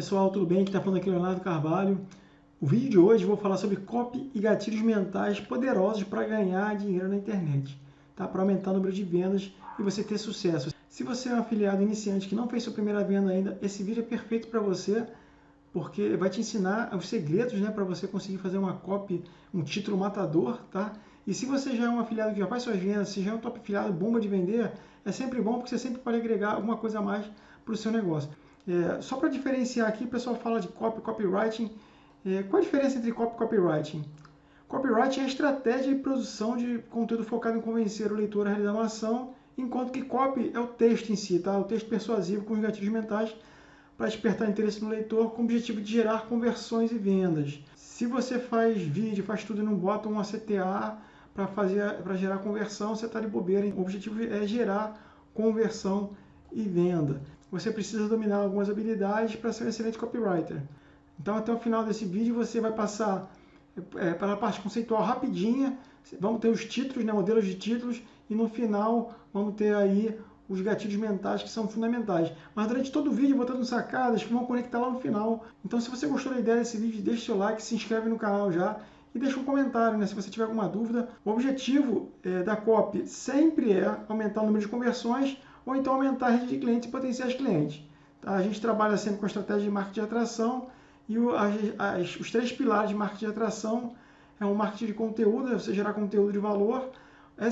pessoal, tudo bem? Aqui está falando aqui Leonardo Carvalho. O vídeo de hoje vou falar sobre copy e gatilhos mentais poderosos para ganhar dinheiro na internet, tá? para aumentar o número de vendas e você ter sucesso. Se você é um afiliado iniciante que não fez sua primeira venda ainda, esse vídeo é perfeito para você, porque vai te ensinar os segredos né, para você conseguir fazer uma copy, um título matador. Tá? E se você já é um afiliado que já faz suas vendas, se já é um top afiliado bomba de vender, é sempre bom porque você sempre pode agregar alguma coisa a mais para o seu negócio. É, só para diferenciar aqui, o pessoal fala de copy, copywriting. É, qual a diferença entre copy e copywriting? Copywriting é a estratégia de produção de conteúdo focado em convencer o leitor a realizar uma ação, enquanto que copy é o texto em si, tá? o texto persuasivo com os gatilhos mentais para despertar interesse no leitor com o objetivo de gerar conversões e vendas. Se você faz vídeo, faz tudo e não bota um CTA para fazer para gerar conversão, você está de bobeira. O objetivo é gerar conversão e venda você precisa dominar algumas habilidades para ser um excelente copywriter. Então, até o final desse vídeo, você vai passar é, pela parte conceitual rapidinha, vamos ter os títulos, né, modelos de títulos, e no final vamos ter aí os gatilhos mentais que são fundamentais. Mas durante todo o vídeo eu vou dando sacadas que vão conectar lá no final. Então se você gostou da ideia desse vídeo, deixe seu like, se inscreve no canal já e deixa um comentário né, se você tiver alguma dúvida. O objetivo é, da copy sempre é aumentar o número de conversões ou então aumentar a rede de clientes e potenciais clientes. Tá? A gente trabalha sempre com a estratégia de marketing de atração e o, as, os três pilares de marketing de atração é o marketing de conteúdo, é você gerar conteúdo de valor,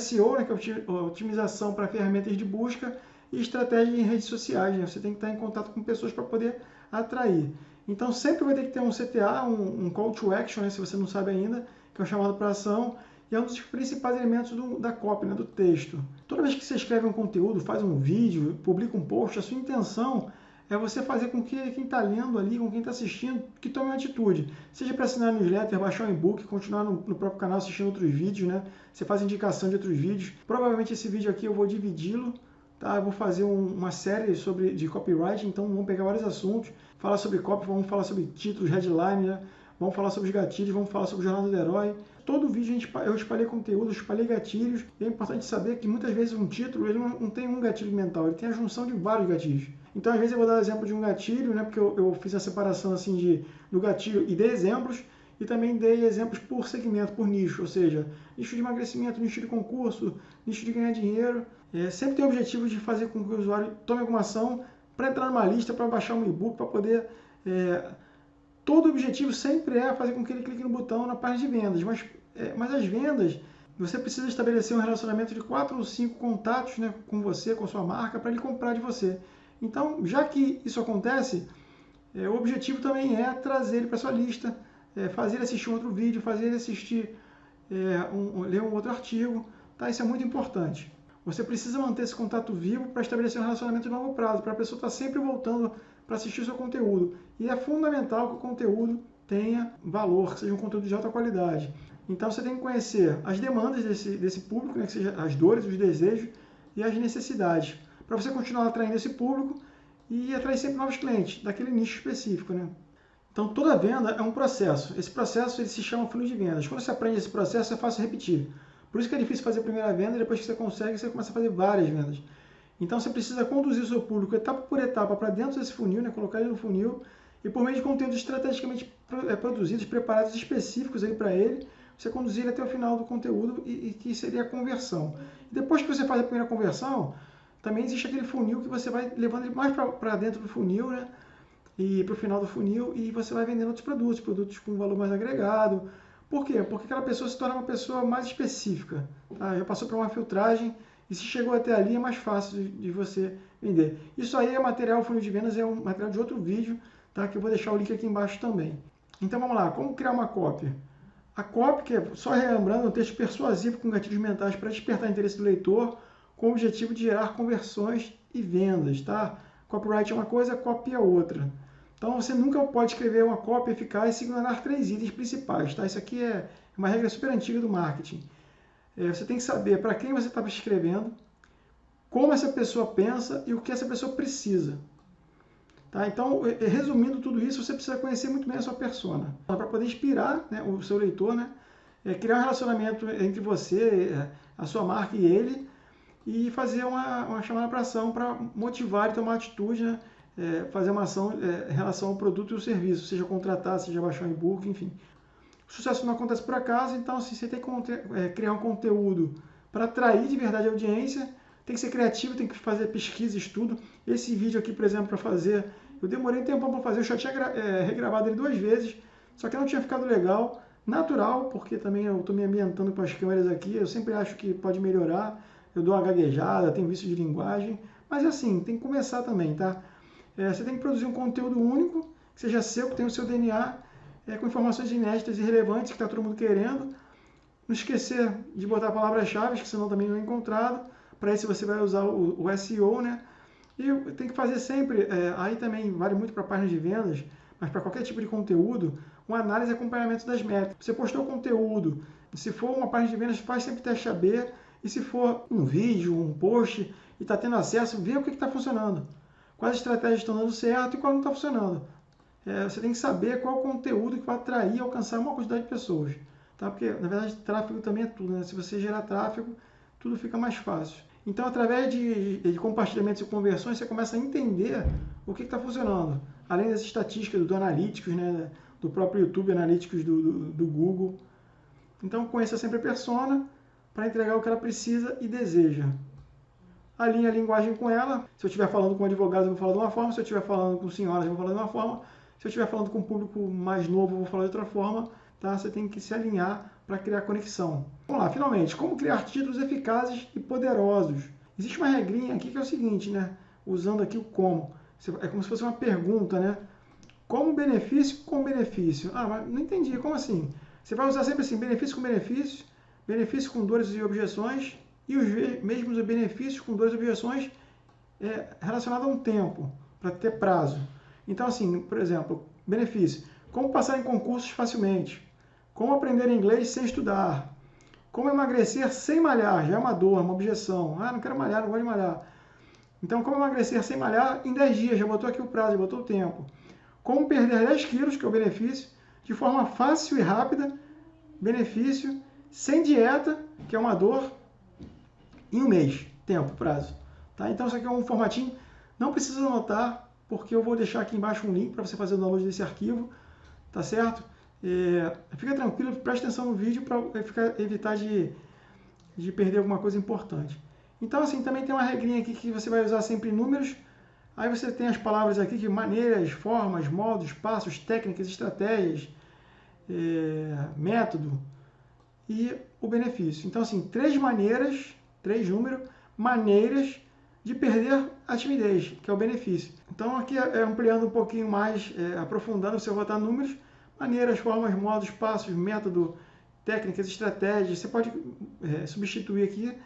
SEO, né, que é otimização para ferramentas de busca, e estratégia em redes sociais. Né? Você tem que estar em contato com pessoas para poder atrair. Então sempre vai ter que ter um CTA, um, um call to action, né, se você não sabe ainda, que é o chamado para ação, e é um dos principais elementos do, da copy, né, do texto. Toda vez que você escreve um conteúdo, faz um vídeo, publica um post, a sua intenção é você fazer com que quem está lendo ali, com quem está assistindo, que tome uma atitude. Seja para assinar newsletter, baixar um e-book, continuar no, no, próprio canal assistindo outros vídeos, né? Você faz indicação de outros vídeos. Provavelmente esse vídeo aqui eu vou dividi-lo, tá? Eu vou fazer um, uma série sobre de copyright, então vamos pegar vários assuntos, falar sobre copy, vamos falar sobre títulos, headline, né? Vamos falar sobre os gatilhos, vamos falar sobre o jornada do herói, todo vídeo gente, eu espalhei conteúdo, eu espalhei gatilhos. E é importante saber que muitas vezes um título ele não, não, tem um gatilho mental, ele tem a junção de vários gatilhos. Então, às vezes, eu vou dar exemplo de um gatilho, né, porque eu, eu fiz a separação assim de, do gatilho e dei exemplos, e também dei exemplos por segmento, por nicho, ou seja, nicho de emagrecimento, nicho de concurso, nicho de ganhar dinheiro. É, sempre tem o objetivo de fazer com que o usuário tome alguma ação para entrar numa lista, para baixar um e-book, para poder. É, todo objetivo sempre é fazer com que ele clique no botão na página de vendas, mas é, mas as vendas, você precisa estabelecer um relacionamento de quatro ou cinco contatos né, com você, com sua marca, para ele comprar de você. Então, já que isso acontece, é, o objetivo também é trazer ele para sua lista, é, fazer ele assistir um outro vídeo, fazer ele assistir, é, um, ler um outro artigo. Tá? Isso é muito importante. Você precisa manter esse contato vivo para estabelecer um relacionamento de longo prazo, para a pessoa estar tá sempre voltando para assistir o seu conteúdo. E é fundamental que o conteúdo tenha valor, que seja um conteúdo de alta qualidade. Então você tem que conhecer as demandas desse, desse público, né, que seja as dores, os desejos e as necessidades, para você continuar atraindo esse público e atrair sempre novos clientes daquele nicho específico. Né? Então toda venda é um processo. Esse processo ele se chama funil de vendas. Quando você aprende esse processo é fácil repetir. Por isso que é difícil fazer a primeira venda e depois que você consegue, você começa a fazer várias vendas. Então você precisa conduzir o seu público etapa por etapa para dentro desse funil, né? colocar ele no funil e por meio de conteúdos estrategicamente é, produzidos, preparados específicos para ele, você conduzir ele até o final do conteúdo e, e que seria a conversão. depois que você faz a primeira conversão, também existe aquele funil que você vai levando ele mais para dentro do funil, né? E para o final do funil e você vai vendendo outros produtos, produtos com valor mais agregado. Por quê? Porque aquela pessoa se torna uma pessoa mais específica. Tá? Já passou por uma filtragem e se chegou até ali é mais fácil de, de você vender. Isso aí é material funil de vendas, é um material de outro vídeo, tá? Que eu vou deixar o link aqui embaixo também. Então vamos lá, como criar uma cópia? A copy, que é, só relembrando, é um texto persuasivo com gatilhos mentais para despertar interesse do leitor, com o objetivo de gerar conversões e vendas, tá? Copyright é uma coisa, copy é outra. Então você nunca pode escrever uma cópia eficaz e ignorar três itens principais, tá? Isso aqui é uma regra super antiga do marketing. É, você tem que saber para quem você está escrevendo, como essa pessoa pensa e o que essa pessoa precisa. Tá? Então, resumindo tudo isso, você precisa conhecer muito bem a sua persona, para poder inspirar né, o seu leitor, né, é, criar um relacionamento entre você, é, a sua marca e ele, e fazer uma, uma chamada para ação para motivar e tomar atitude né, é, fazer uma ação é, em relação ao produto e o serviço, seja contratar, seja baixar um e-book, enfim. O sucesso não acontece por acaso, então assim, você tem que é, criar um conteúdo para atrair de verdade a audiência, tem que ser criativo, tem que fazer pesquisa, estudo. Esse vídeo aqui, por exemplo, para fazer, eu demorei um tempo para fazer, eu já tinha é, regravado ele duas vezes, só que não tinha ficado legal, natural, porque também eu estou me ambientando com as câmeras aqui, eu sempre acho que pode melhorar, eu dou uma gaguejada, tenho vício de linguagem, mas assim, tem que começar também, tá? É, você tem que produzir um conteúdo único, que seja seu, que tenha o seu DNA, é, com informações inéditas e relevantes que está todo mundo querendo. Não esquecer de botar palavras-chave, que senão também não é encontrado. Para isso você vai usar o, o SEO, né? E tem que fazer sempre, é, aí também vale muito para páginas de vendas, mas para qualquer tipo de conteúdo, uma análise e acompanhamento das métricas. Você postou conteúdo, se for uma página de vendas, faz sempre teste AB, e se for um vídeo, um post, e está tendo acesso, vê o que está funcionando. Quais estratégias estão dando certo e qual não está funcionando. É, você tem que saber qual conteúdo que vai atrair e alcançar uma quantidade de pessoas. Tá? Porque, na verdade, tráfego também é tudo. Né? Se você gerar tráfego, tudo fica mais fácil. Então, através de, de compartilhamentos e conversões, você começa a entender o que está funcionando. Além das estatísticas do Analytics, né? do próprio YouTube Analytics do, do, do Google. Então, conheça sempre a persona para entregar o que ela precisa e deseja. Alinhe a linguagem com ela. Se eu estiver falando com advogados, eu vou falar de uma forma. Se eu estiver falando com senhoras, eu vou falar de uma forma. Se eu estiver falando com um público mais novo, eu vou falar de outra forma. Tá? Você tem que se alinhar para criar conexão. Vamos lá, finalmente, como criar títulos eficazes e poderosos? Existe uma regrinha aqui que é o seguinte, né? Usando aqui o como. É como se fosse uma pergunta, né? Como benefício com benefício? Ah, mas não entendi, como assim? Você vai usar sempre assim, benefício com benefício, benefício com dores e objeções, e os mesmos benefícios com dores e objeções é, relacionados a um tempo, para ter prazo. Então, assim, por exemplo, benefício. Como passar em concursos facilmente. Como aprender inglês sem estudar. Como emagrecer sem malhar, já é uma dor, uma objeção. Ah, não quero malhar, não gosto de malhar. Então, como emagrecer sem malhar em 10 dias, já botou aqui o prazo, já botou o tempo. Como perder 10 quilos, que é o benefício, de forma fácil e rápida, benefício, sem dieta, que é uma dor, em um mês, tempo, prazo. Tá? Então, isso aqui é um formatinho, não precisa anotar, porque eu vou deixar aqui embaixo um link para você fazer o download desse arquivo, tá certo? É, fica tranquilo, preste atenção no vídeo para evitar de, de perder alguma coisa importante. Então, assim, também tem uma regrinha aqui que você vai usar sempre números. Aí você tem as palavras aqui que maneiras, formas, modos, passos, técnicas, estratégias, é, método e o benefício. Então, assim, três maneiras, três números, maneiras de perder a timidez, que é o benefício. Então, aqui é ampliando um pouquinho mais, é, aprofundando, você botar números, maneiras, formas, modos, passos, método, técnicas, estratégias. Você pode é, substituir aqui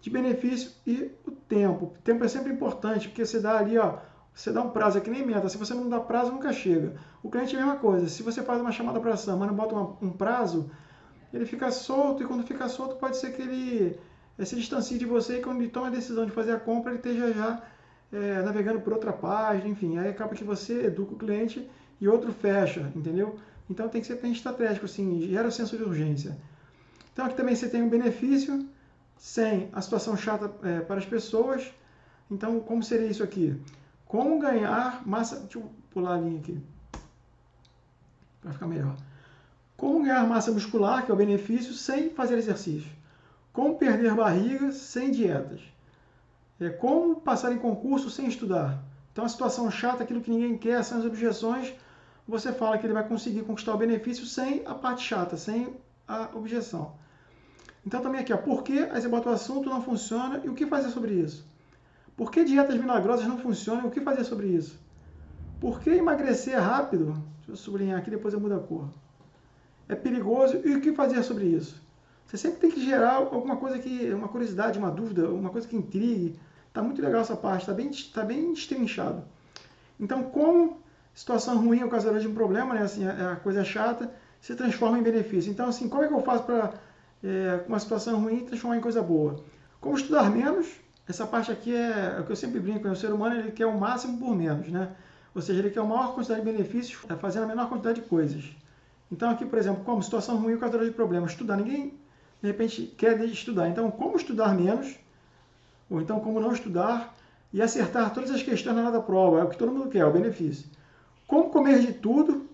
de benefício e o tempo. O tempo é sempre importante, porque você dá ali, ó, você dá um prazo, é que nem meta. Se você não dá prazo, nunca chega. O cliente é a mesma coisa. Se você faz uma chamada para ação, mas não bota uma, um prazo, ele fica solto, e quando fica solto, pode ser que ele é, se distancie de você e quando ele toma a decisão de fazer a compra, ele esteja já é, navegando por outra página, enfim. Aí acaba que você educa o cliente e outro fecha, entendeu? Então tem que ser bem estratégico, assim, gera o senso de urgência. Então aqui também você tem um benefício sem a situação chata é, para as pessoas. Então, como seria isso aqui? Como ganhar massa... Deixa eu pular a linha aqui. Para ficar melhor. Como ganhar massa muscular, que é o benefício, sem fazer exercício. Como perder barriga sem dietas. É, como passar em concurso sem estudar. Então, a situação chata, aquilo que ninguém quer, são as objeções você fala que ele vai conseguir conquistar o benefício sem a parte chata, sem a objeção. Então também aqui, ó, por que aí você bota o assunto não funciona e o que fazer sobre isso? Por que dietas milagrosas não funcionam e o que fazer sobre isso? Por que emagrecer rápido? Deixa eu sublinhar aqui, depois eu mudo a cor. É perigoso e o que fazer sobre isso? Você sempre tem que gerar alguma coisa que, uma curiosidade, uma dúvida, uma coisa que intrigue. Tá muito legal essa parte, tá bem, tá bem destrinchado. Então, como situação ruim é o causador de um problema, né? Assim, a, coisa chata se transforma em benefício. Então, assim, como é que eu faço para, é, uma situação ruim, transformar em coisa boa? Como estudar menos? Essa parte aqui é, é o que eu sempre brinco, né? o ser humano ele quer o máximo por menos, né? Ou seja, ele quer a maior quantidade de benefícios é, fazendo a menor quantidade de coisas. Então, aqui, por exemplo, como situação ruim, o causador de problemas. Estudar. Ninguém, de repente, quer estudar. Então, como estudar menos? Ou então, como não estudar? e acertar todas as questões na hora da prova. É o que todo mundo quer, é o benefício. Como comer de tudo,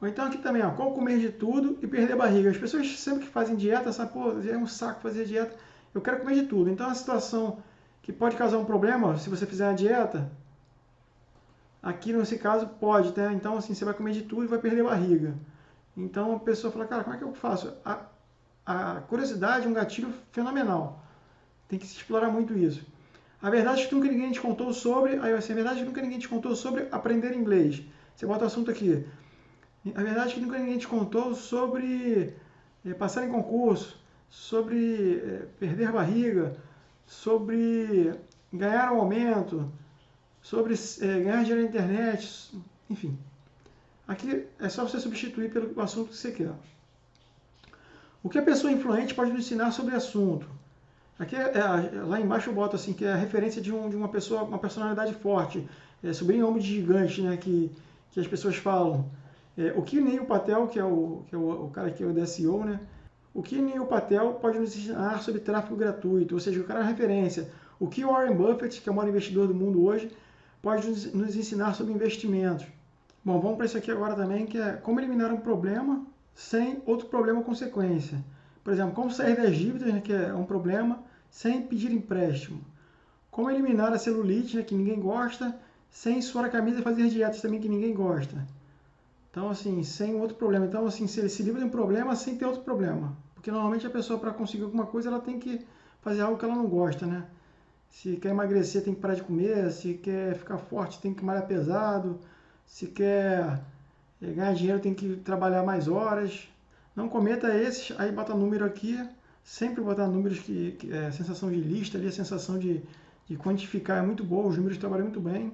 ou então aqui também, ó, como comer de tudo e perder a barriga. As pessoas sempre que fazem dieta, sabem, pô, é um saco fazer dieta, eu quero comer de tudo. Então, a situação que pode causar um problema, se você fizer uma dieta, aqui nesse caso pode, né? Então, assim, você vai comer de tudo e vai perder a barriga. Então, a pessoa fala, cara, como é que eu faço? A, a curiosidade é um gatilho fenomenal. Tem que se explorar muito isso. A verdade é que nunca ninguém te contou sobre. Aí assim, a verdade é que nunca ninguém te contou sobre aprender inglês. Você bota o assunto aqui. A verdade é que nunca ninguém te contou sobre é, passar em concurso, sobre é, perder barriga, sobre ganhar um aumento, sobre é, ganhar dinheiro na internet, enfim. Aqui é só você substituir pelo assunto que você quer. O que a pessoa influente pode nos ensinar sobre o assunto? Aqui, é, é, lá embaixo eu boto assim, que é a referência de, um, de uma pessoa, uma personalidade forte, é, sobrinho homem de gigante, né, que, que as pessoas falam. É, o que Neil Patel, que é, o, que é o, o cara que é o DSO, né, o que Neil Patel pode nos ensinar sobre tráfego gratuito, ou seja, o cara é referência. O que Warren Buffett, que é o maior investidor do mundo hoje, pode nos, ensinar sobre investimentos. Bom, vamos para isso aqui agora também, que é como eliminar um problema sem outro problema consequência. Por exemplo, como sair das dívidas, né, que é um problema, sem pedir empréstimo. Como eliminar a celulite, né, que ninguém gosta, sem suar a camisa e fazer dietas também que ninguém gosta. Então, assim, sem outro problema. Então, assim, se, se livra de um problema sem ter outro problema. Porque normalmente a pessoa, para conseguir alguma coisa, ela tem que fazer algo que ela não gosta, né? Se quer emagrecer, tem que parar de comer. Se quer ficar forte, tem que malhar pesado. Se quer eh, ganhar dinheiro, tem que trabalhar mais horas. Não cometa esses, aí bota número aqui, sempre botar números que, que é sensação de lista ali, a sensação de, de quantificar é muito boa, os números trabalham muito bem.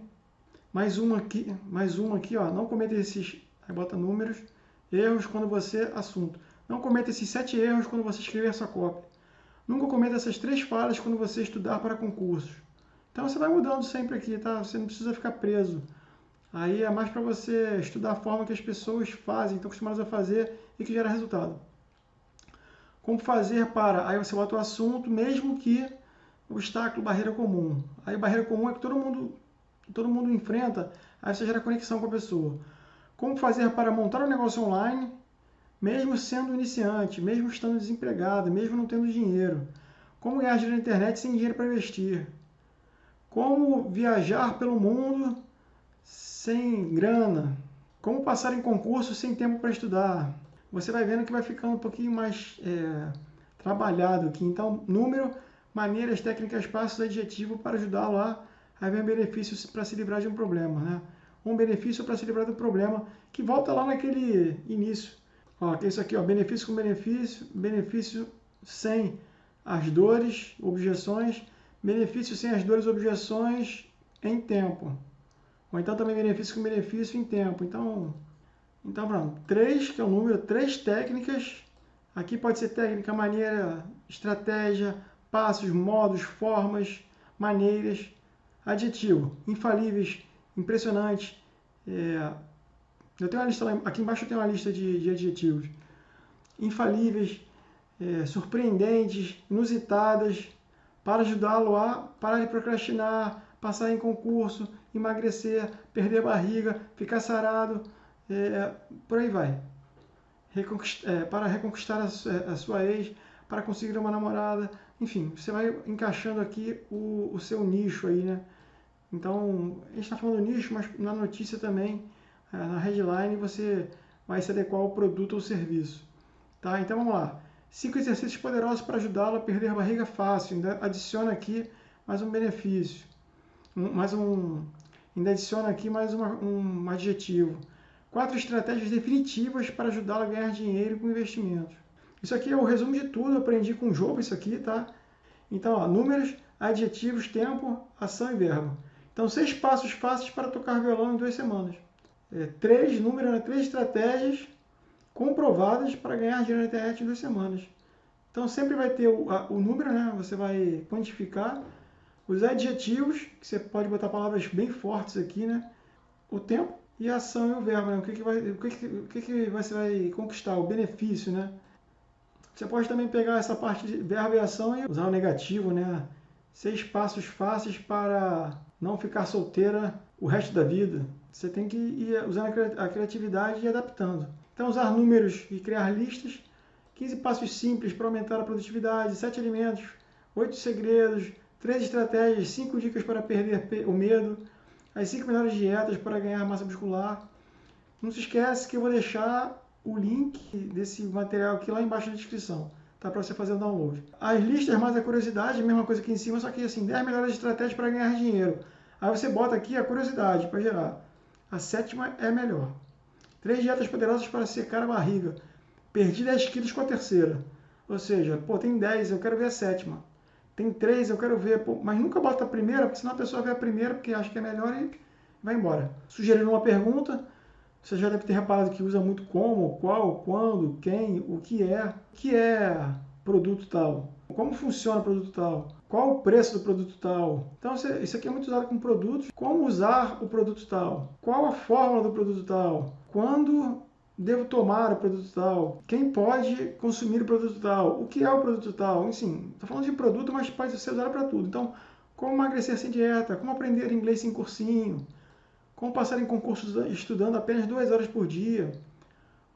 Mais uma aqui, mais uma aqui, ó, não cometa esses, aí bota números, erros quando você, assunto. Não cometa esses sete erros quando você escrever essa cópia. Nunca cometa essas três falhas quando você estudar para concursos. Então você vai mudando sempre aqui, tá? Você não precisa ficar preso. Aí é mais para você estudar a forma que as pessoas fazem, estão acostumadas a fazer e que gera resultado. Como fazer para... Aí você bota o assunto, mesmo que obstáculo, barreira comum. Aí barreira comum é que todo mundo, todo mundo enfrenta, aí você gera conexão com a pessoa. Como fazer para montar um negócio online, mesmo sendo iniciante, mesmo estando desempregado, mesmo não tendo dinheiro. Como ganhar dinheiro na internet sem dinheiro para investir. Como viajar pelo mundo sem grana. Como passar em concurso sem tempo para estudar. Você vai vendo que vai ficando um pouquinho mais é, trabalhado aqui. Então, número, maneiras, técnicas, passos, adjetivo para ajudá-lo a, a ver benefícios para se livrar de um problema. Né? Um benefício para se livrar do problema que volta lá naquele início. Ó, isso aqui, ó, benefício com benefício, benefício sem as dores, objeções, benefício sem as dores, objeções em tempo. Ou então também benefício com benefício em tempo. Então, então pronto. Três, que é o número, três técnicas. Aqui pode ser técnica, maneira, estratégia, passos, modos, formas, maneiras. Adjetivo, infalíveis, impressionantes. É, eu tenho uma lista lá, aqui embaixo eu tenho uma lista de, de adjetivos. Infalíveis, é, surpreendentes, inusitadas, para ajudá-lo a parar de procrastinar, passar em concurso, emagrecer, perder barriga, ficar sarado, é, por aí vai. Reconquist, é, para reconquistar a, a, sua ex, para conseguir uma namorada, enfim, você vai encaixando aqui o, o seu nicho aí, né? Então, a gente está falando nicho, mas na notícia também, é, na headline, você vai se adequar ao produto ou serviço. Tá? Então, vamos lá. Cinco exercícios poderosos para ajudá-lo a perder barriga fácil. Ainda adiciona aqui mais um benefício mais um, ainda adiciona aqui mais uma, um adjetivo. Quatro estratégias definitivas para ajudá-lo a ganhar dinheiro com investimentos. Isso aqui é o resumo de tudo, eu aprendi com o jogo isso aqui, tá? Então, ó, números, adjetivos, tempo, ação e verbo. Então, seis passos fáceis para tocar violão em duas semanas. É, três números, né, três estratégias comprovadas para ganhar dinheiro na internet em duas semanas. Então, sempre vai ter o, a, o número, né? Você vai quantificar os adjetivos, que você pode botar palavras bem fortes aqui, né? O tempo e a ação e o verbo, né? O que, que, vai, o que, que, o que, que você vai conquistar? O benefício, né? Você pode também pegar essa parte de verbo e ação e usar o negativo, né? Seis passos fáceis para não ficar solteira o resto da vida. Você tem que ir usando a criatividade e adaptando. Então, usar números e criar listas. 15 passos simples para aumentar a produtividade, 7 alimentos, 8 segredos, 3 estratégias, 5 dicas para perder o medo, as 5 melhores dietas para ganhar massa muscular. Não se esquece que eu vou deixar o link desse material aqui lá embaixo na descrição, tá? Para você fazer o download. As listas mais a curiosidade, mesma coisa aqui em cima, só que assim, 10 melhores estratégias para ganhar dinheiro. Aí você bota aqui a curiosidade para gerar. A sétima é melhor. Três dietas poderosas para secar a barriga. Perdi 10 quilos com a terceira. Ou seja, pô, tem 10, eu quero ver a sétima. Tem 3, eu quero ver, pô, mas nunca bota a primeira, porque senão a pessoa vê a primeira porque acha que é melhor e vai embora. Sugerindo uma pergunta, você já deve ter reparado que usa muito como, qual, quando, quem, o que é. Que é produto tal? Como funciona o produto tal? Qual o preço do produto tal? Então, isso aqui é muito usado com produtos. Como usar o produto tal? Qual a fórmula do produto tal? Quando devo tomar o produto tal? Quem pode consumir o produto tal? O que é o produto tal? Enfim, estou falando de produto, mas pode ser usado para tudo. Então, como emagrecer sem dieta? Como aprender inglês sem cursinho? Como passar em concursos estudando apenas duas horas por dia?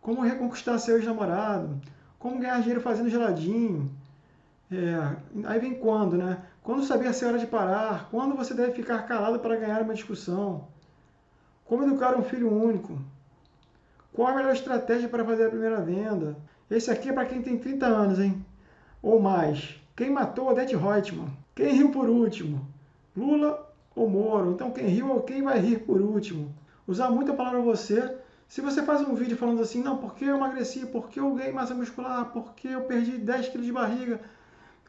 Como reconquistar seu ex-namorado? Como ganhar dinheiro fazendo geladinho? É, aí vem quando, né? Quando saber se é hora de parar? Quando você deve ficar calado para ganhar uma discussão? Como educar um filho único? Qual a melhor estratégia para fazer a primeira venda? Esse aqui é para quem tem 30 anos, hein? Ou mais. Quem matou Odete Reutemann? Quem riu por último? Lula ou Moro? Então quem riu ou quem vai rir por último? Usar muito a palavra você. Se você faz um vídeo falando assim, não, porque eu emagreci, porque eu ganhei massa muscular, porque eu perdi 10 quilos de barriga,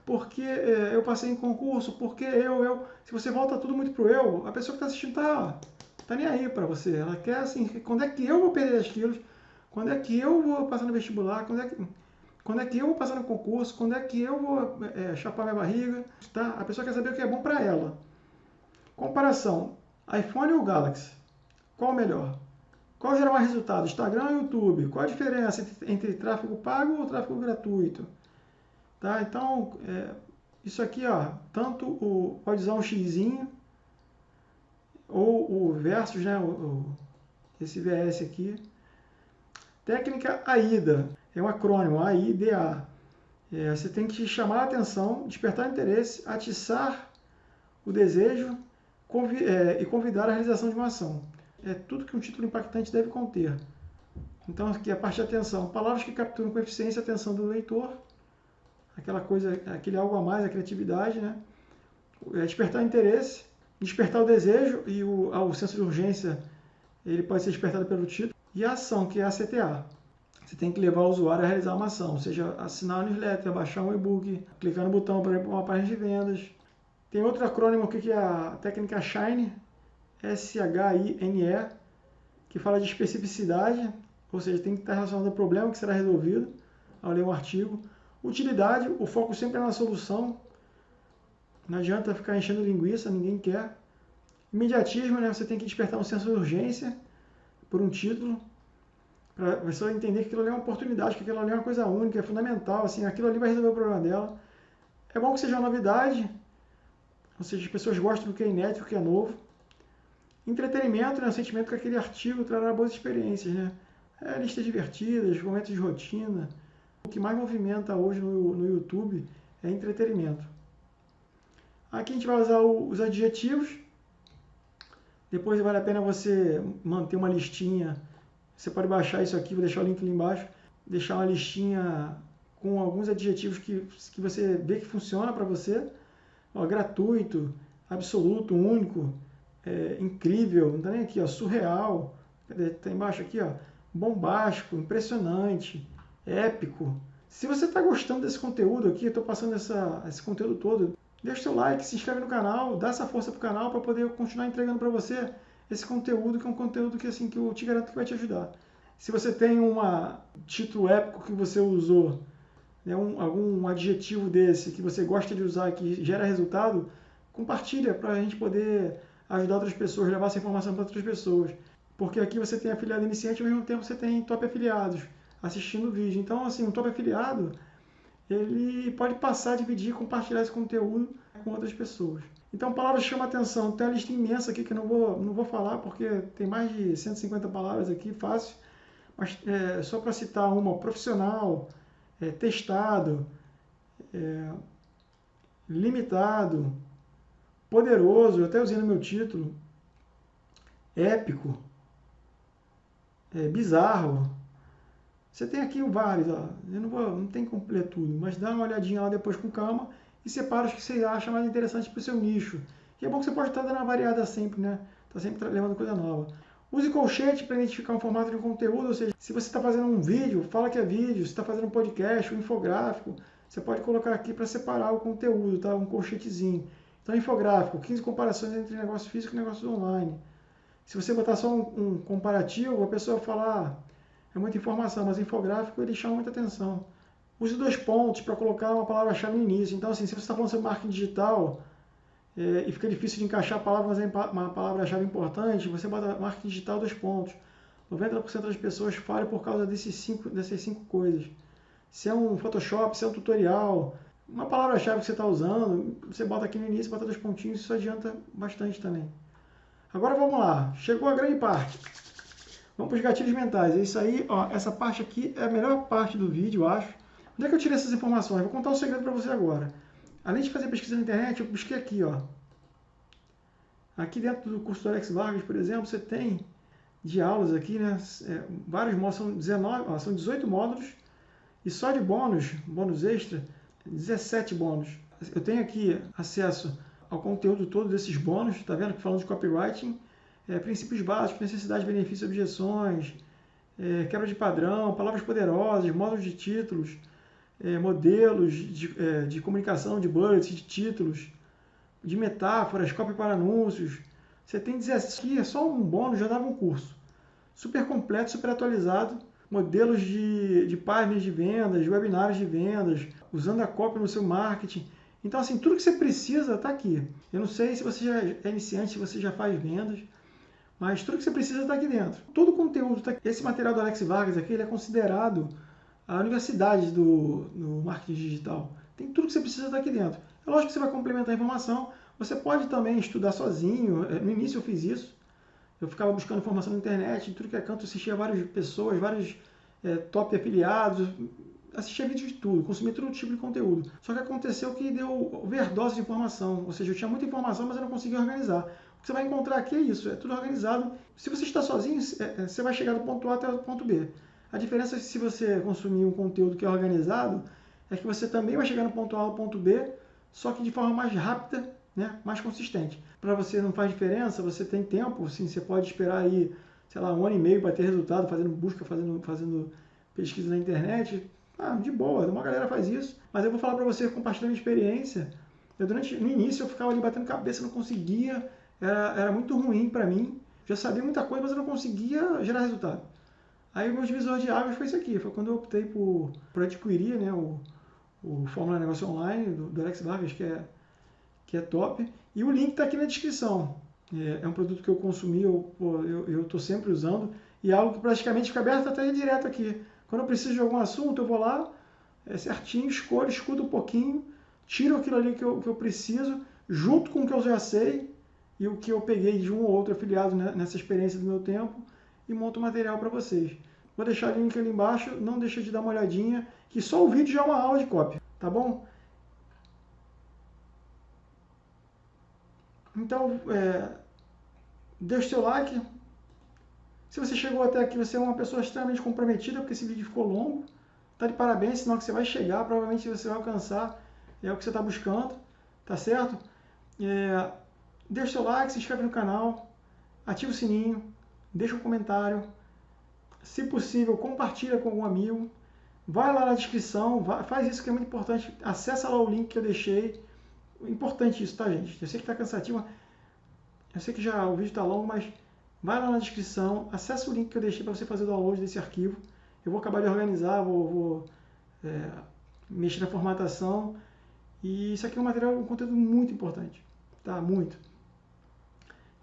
porque é, eu passei em concurso, porque eu, eu. Se você volta tudo muito pro eu, a pessoa que está assistindo tá, tá nem aí para você. Ela quer assim, quando é que eu vou perder 10 quilos? Quando é que eu vou passar no vestibular? Quando é que, quando é que eu vou passar no concurso? Quando é que eu vou é, chapar minha barriga? Tá? A pessoa quer saber o que é bom para ela. Comparação: iPhone ou Galaxy? Qual o melhor? Qual gera mais resultado? Instagram ou YouTube? Qual a diferença entre, entre tráfego pago ou tráfego gratuito? Tá? Então, é, isso aqui, ó, tanto o, pode usar um xizinho ou o versus, né, o, o, esse VS aqui. Técnica AIDA, é um acrônimo, AIDA. É, você tem que chamar a atenção, despertar interesse, atiçar o desejo convi é, e convidar a realização de uma ação. É tudo que um título impactante deve conter. Então, aqui a parte de atenção. Palavras que capturam com eficiência a atenção do leitor aquela coisa, aquele algo a mais, a criatividade, né? É despertar interesse, despertar o desejo e o, o senso de urgência, ele pode ser despertado pelo título. E a ação, que é a CTA. Você tem que levar o usuário a realizar uma ação, seja assinar a newsletter, baixar um e-book, clicar no botão para ir para uma página de vendas. Tem outro acrônimo aqui que é a técnica SHINE, S-H-I-N-E, que fala de especificidade, ou seja, tem que estar relacionado ao problema que será resolvido ao ler um artigo. Utilidade, o foco sempre é na solução. Não adianta ficar enchendo linguiça, ninguém quer. Imediatismo, né? Você tem que despertar um senso de urgência por um título, para a pessoa entender que aquilo ali é uma oportunidade, que aquilo ali é uma coisa única, é fundamental, assim, aquilo ali vai resolver o problema dela. É bom que seja uma novidade, ou seja, as pessoas gostam do que é inédito, do que é novo. Entretenimento, né? O sentimento que aquele artigo trará boas experiências, né? É, listas divertidas, momentos de rotina, o que mais movimenta hoje no, no YouTube é entretenimento. Aqui a gente vai usar o, os adjetivos. Depois vale a pena você manter uma listinha. Você pode baixar isso aqui, vou deixar o link ali embaixo. Deixar uma listinha com alguns adjetivos que, que você vê que funciona para você. Ó, gratuito, absoluto, único, é, incrível, não está nem aqui, ó, surreal. Está embaixo aqui, ó, bombástico, impressionante, épico. Se você está gostando desse conteúdo aqui, eu estou passando essa, esse conteúdo todo, deixa seu like, se inscreve no canal, dá essa força pro canal para poder continuar entregando para você esse conteúdo, que é um conteúdo que, assim, que eu te garanto que vai te ajudar. Se você tem um título épico que você usou, né, um, algum adjetivo desse que você gosta de usar que gera resultado, compartilha para a gente poder ajudar outras pessoas, levar essa informação para outras pessoas. Porque aqui você tem afiliado iniciante, ao mesmo tempo você tem top afiliados assistindo o vídeo. Então, assim, um top afiliado, ele pode passar, dividir, compartilhar esse conteúdo com outras pessoas. Então, palavras chama atenção. Tem uma lista imensa aqui que eu não vou, não vou falar, porque tem mais de 150 palavras aqui, fácil. Mas é, só para citar uma, profissional, é, testado, é, limitado, poderoso, eu até usei no meu título, épico, é, bizarro. Você tem aqui vários, ó. eu não, vou, não tem completo tudo, mas dá uma olhadinha lá depois com calma e separa os que você acha mais interessante para o seu nicho. E é bom que você pode estar dando uma variada sempre, né? Está sempre levando coisa nova. Use colchete para identificar um formato de conteúdo, ou seja, se você está fazendo um vídeo, fala que é vídeo, se está fazendo um podcast, um infográfico, você pode colocar aqui para separar o conteúdo, tá? Um colchetezinho. Então, infográfico, 15 comparações entre negócio físico e negócio online. Se você botar só um, um comparativo, a pessoa vai falar, ah, é muita informação, mas infográfico ele chama muita atenção. Use dois pontos para colocar uma palavra-chave no início. Então, assim, se você está falando sobre marketing digital é, e fica difícil de encaixar a palavra, mas é uma palavra-chave importante, você bota marketing digital dois pontos. 90% das pessoas falham por causa desses cinco, dessas cinco coisas. Se é um Photoshop, se é um tutorial, uma palavra-chave que você está usando, você bota aqui no início, bota dois pontinhos, isso adianta bastante também. Agora vamos lá, chegou a grande parte. Vamos para os gatilhos mentais. É isso aí, ó, essa parte aqui é a melhor parte do vídeo, eu acho. Onde é que eu tirei essas informações? Vou contar um segredo para você agora. Além de fazer pesquisa na internet, eu busquei aqui, ó. Aqui dentro do curso do Alex Vargas, por exemplo, você tem de aulas aqui, né? É, vários módulos, são, 19, ó, são 18 módulos, e só de bônus, bônus extra, 17 bônus. Eu tenho aqui acesso ao conteúdo todo desses bônus, tá vendo? Falando de copywriting, é, princípios básicos, necessidade, benefícios, objeções, é, quebra de padrão, palavras poderosas, módulos de títulos, é, modelos de, é, de, comunicação, de bullets, de títulos, de metáforas, copy para anúncios. Você tem 17 aqui, é só um bônus, já dava um curso. Super completo, super atualizado. Modelos de, de páginas de vendas, de webinários de vendas, usando a copy no seu marketing. Então, assim, tudo que você precisa está aqui. Eu não sei se você já é iniciante, se você já faz vendas, mas tudo que você precisa está aqui dentro. Todo o conteúdo está aqui. Esse material do Alex Vargas aqui, ele é considerado a universidade do, do marketing digital. Tem tudo que você precisa estar aqui dentro. É lógico que você vai complementar a informação. Você pode também estudar sozinho. É, no início eu fiz isso. Eu ficava buscando informação na internet, tudo que é canto, assistia várias pessoas, vários é, top afiliados, assistia vídeos de tudo, consumia todo tipo de conteúdo. Só que aconteceu que deu overdose de informação, ou seja, eu tinha muita informação, mas eu não conseguia organizar. O que você vai encontrar aqui é isso, é tudo organizado. Se você está sozinho, é, é, você vai chegar do ponto A até o ponto B. A diferença é que se você consumir um conteúdo que é organizado, é que você também vai chegar no ponto A ao ponto B, só que de forma mais rápida, né, mais consistente. Para você não faz diferença, você tem tempo, sim, você pode esperar aí, sei lá, um ano e meio para ter resultado, fazendo busca, fazendo, fazendo pesquisa na internet. Ah, de boa, uma galera faz isso. Mas eu vou falar para você, compartilhando experiência. Eu, durante, no início eu ficava ali batendo cabeça, não conseguia, era, era muito ruim para mim. Já sabia muita coisa, mas eu não conseguia gerar resultado. Aí o meu divisor de águas foi isso aqui, foi quando eu optei por, por adquirir né, o, o Fórmula Negócio Online do, do Alex Vargas, que é, que é top. E o link está aqui na descrição. É, é, um produto que eu consumi, eu estou sempre usando, e é algo que praticamente fica aberto até direto aqui. Quando eu preciso de algum assunto, eu vou lá, é certinho, escolho, escuto um pouquinho, tiro aquilo ali que eu, que eu preciso, junto com o que eu já sei e o que eu peguei de um ou outro afiliado nessa experiência do meu tempo, e monto material para vocês. Vou deixar o link ali embaixo, não deixa de dar uma olhadinha, que só o vídeo já é uma aula de cópia, tá bom? Então, é, deixe seu like. Se você chegou até aqui, você é uma pessoa extremamente comprometida, porque esse vídeo ficou longo. Tá de parabéns, senão que você vai chegar, provavelmente você vai alcançar é o que você está buscando, tá certo? É, deixe seu like, se inscreve no canal, ativa o sininho, deixa um comentário, se possível, compartilha com algum amigo. Vai lá na descrição, vai, faz isso que é muito importante. Acessa lá o link que eu deixei. Importante isso, tá, gente? Eu sei que está cansativo. Eu sei que já o vídeo está longo, mas vai lá na descrição, acessa o link que eu deixei para você fazer o download desse arquivo. Eu vou acabar de organizar, vou, vou é, mexer na formatação. E isso aqui é um material, um conteúdo muito importante, tá? Muito.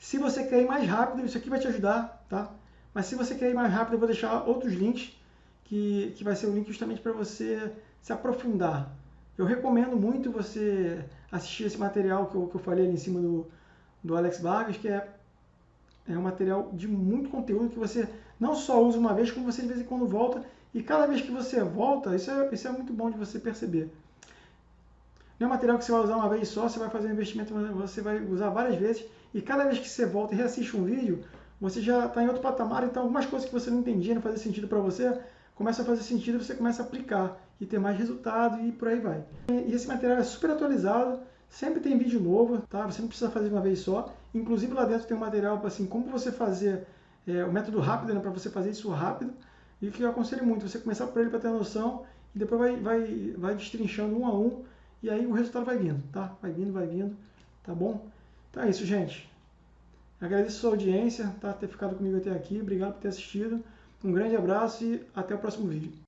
Se você quer ir mais rápido, isso aqui vai te ajudar, tá? Mas se você quer ir mais rápido, eu vou deixar outros links, que, que vai ser o link justamente para você se aprofundar Eu recomendo muito você assistir esse material que eu, que eu falei ali em cima do, do Alex Vargas, que é, é um material de muito conteúdo que você não só usa uma vez, como você de vez em quando volta. E cada vez que você volta, isso é, isso é muito bom de você perceber. Não é material que você vai usar uma vez só, você vai fazer um investimento, você vai usar várias vezes. E cada vez que você volta e reassiste um vídeo, você já está em outro patamar. Então, algumas coisas que você não entendia, não fazia sentido para você, começa a fazer sentido você começa a aplicar e ter mais resultado e por aí vai. E esse material é super atualizado, sempre tem vídeo novo, tá? Você não precisa fazer uma vez só. Inclusive lá dentro tem um material assim, como você fazer é, o método rápido, né, para você fazer isso rápido. E que eu aconselho muito, você começar por ele para ter noção e depois vai, vai, vai destrinchando um a um e aí o resultado vai vindo, tá? Vai vindo, vai vindo, tá bom? Então é isso, gente. Agradeço a sua audiência, tá? Ter ficado comigo até aqui. Obrigado por ter assistido. Um grande abraço e até o próximo vídeo.